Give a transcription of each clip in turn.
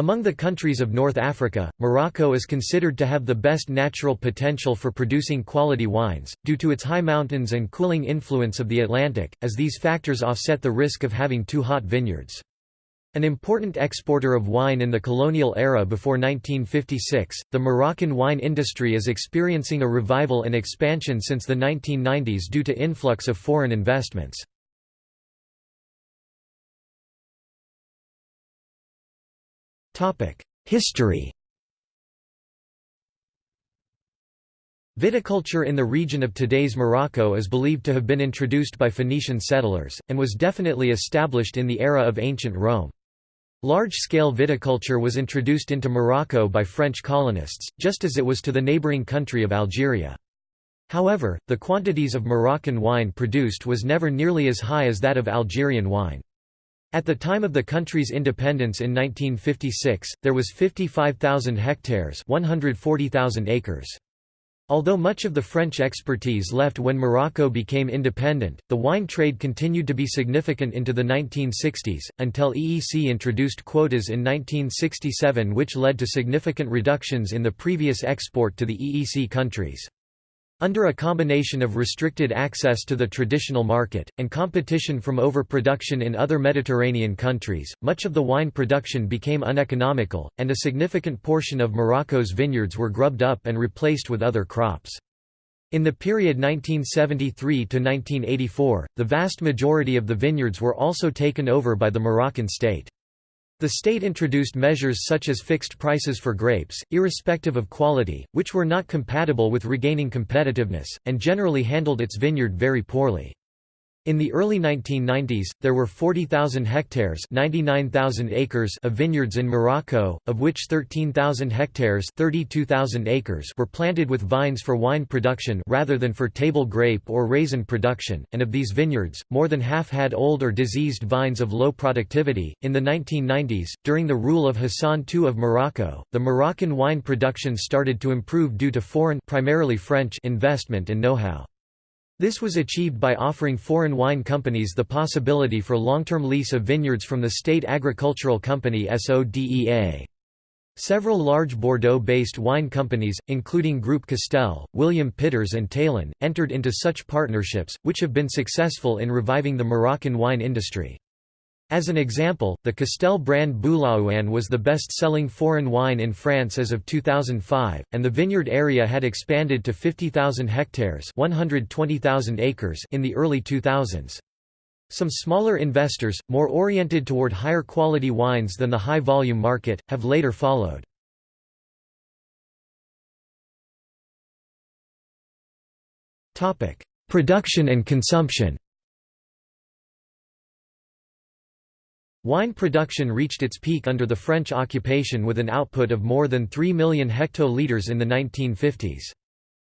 Among the countries of North Africa, Morocco is considered to have the best natural potential for producing quality wines, due to its high mountains and cooling influence of the Atlantic, as these factors offset the risk of having too hot vineyards. An important exporter of wine in the colonial era before 1956, the Moroccan wine industry is experiencing a revival and expansion since the 1990s due to influx of foreign investments. History Viticulture in the region of today's Morocco is believed to have been introduced by Phoenician settlers, and was definitely established in the era of ancient Rome. Large-scale viticulture was introduced into Morocco by French colonists, just as it was to the neighbouring country of Algeria. However, the quantities of Moroccan wine produced was never nearly as high as that of Algerian wine. At the time of the country's independence in 1956, there was 55,000 hectares 140,000 acres. Although much of the French expertise left when Morocco became independent, the wine trade continued to be significant into the 1960s, until EEC introduced quotas in 1967 which led to significant reductions in the previous export to the EEC countries. Under a combination of restricted access to the traditional market, and competition from overproduction in other Mediterranean countries, much of the wine production became uneconomical, and a significant portion of Morocco's vineyards were grubbed up and replaced with other crops. In the period 1973 to 1984, the vast majority of the vineyards were also taken over by the Moroccan state. The state introduced measures such as fixed prices for grapes, irrespective of quality, which were not compatible with regaining competitiveness, and generally handled its vineyard very poorly. In the early 1990s, there were 40,000 hectares 99,000 acres of vineyards in Morocco, of which 13,000 hectares 32,000 acres were planted with vines for wine production rather than for table grape or raisin production, and of these vineyards, more than half had old or diseased vines of low productivity. In the 1990s, during the rule of Hassan II of Morocco, the Moroccan wine production started to improve due to foreign primarily French investment and know-how. This was achieved by offering foreign wine companies the possibility for long-term lease of vineyards from the state agricultural company SODEA. Several large Bordeaux-based wine companies, including Groupe Castel, William Pitters and Taillan, entered into such partnerships, which have been successful in reviving the Moroccan wine industry. As an example, the Castel brand Boulaouane was the best-selling foreign wine in France as of 2005, and the vineyard area had expanded to 50,000 hectares 120,000 acres in the early 2000s. Some smaller investors, more oriented toward higher quality wines than the high-volume market, have later followed. Production and consumption Wine production reached its peak under the French occupation with an output of more than 3 million hectolitres in the 1950s.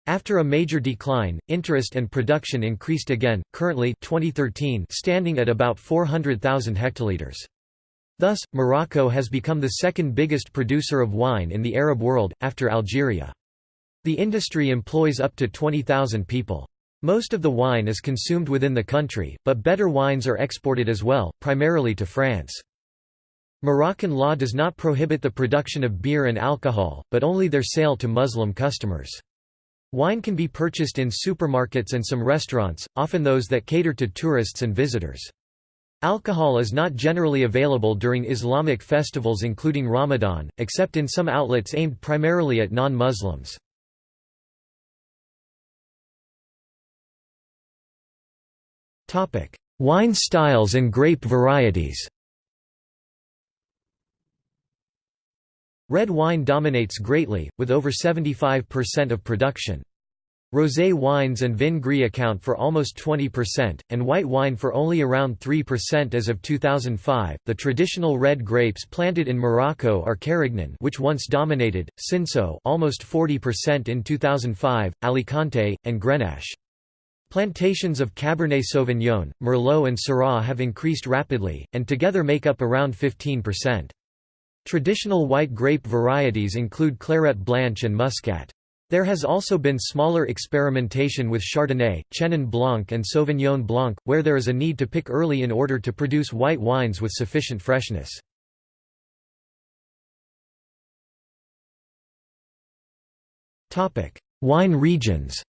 After a major decline, interest and production increased again, currently 2013 standing at about 400,000 hectolitres. Thus, Morocco has become the second biggest producer of wine in the Arab world, after Algeria. The industry employs up to 20,000 people. Most of the wine is consumed within the country, but better wines are exported as well, primarily to France. Moroccan law does not prohibit the production of beer and alcohol, but only their sale to Muslim customers. Wine can be purchased in supermarkets and some restaurants, often those that cater to tourists and visitors. Alcohol is not generally available during Islamic festivals including Ramadan, except in some outlets aimed primarily at non-Muslims. Wine styles and grape varieties Red wine dominates greatly, with over 75% of production. Rosé wines and vin gris account for almost 20%, and white wine for only around 3% as of 2005. The traditional red grapes planted in Morocco are Carignan, which once dominated, Cinsault, almost 40% in 2005, Alicante, and Grenache. Plantations of Cabernet Sauvignon, Merlot and Syrah have increased rapidly, and together make up around 15%. Traditional white grape varieties include Clairette Blanche and Muscat. There has also been smaller experimentation with Chardonnay, Chenin Blanc and Sauvignon Blanc, where there is a need to pick early in order to produce white wines with sufficient freshness. Wine regions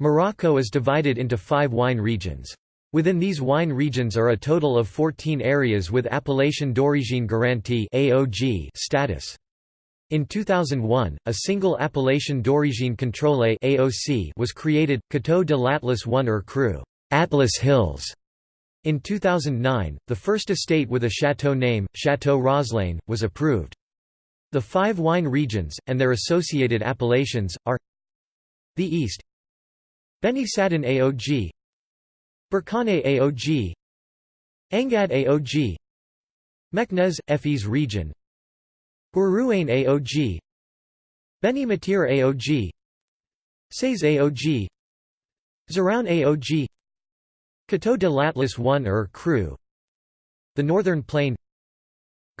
Morocco is divided into five wine regions. Within these wine regions are a total of 14 areas with Appellation d'origine garantie (AOG) status. In 2001, a single Appellation d'origine contrôlée (AOC) was created, Coteau de l'Atlas 1 or Cru Atlas Hills. In 2009, the first estate with a chateau name, Chateau Roslane, was approved. The five wine regions, and their associated appellations, are The East Beni Saadin AOG Berkane AOG Angad AOG Meknès, Fez region. Guerrouane AOG Beni M'Tir AOG Sais AOG Zerhoun AOG Coteau de l'Atlas 1 er or Cru The Northern Plain.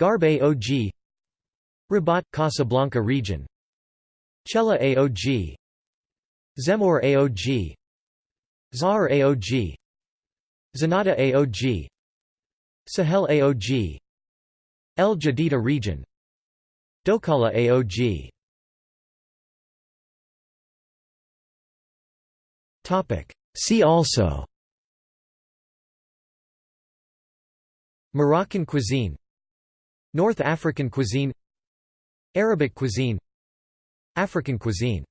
Gharb AOG Rabat Casablanca region. Chellah AOG Zemmour AOG Zahar AOG Zenata AOG Sahel AOG El Jadida region Doukkala AOG See also Moroccan cuisine North African cuisine Arabic cuisine African cuisine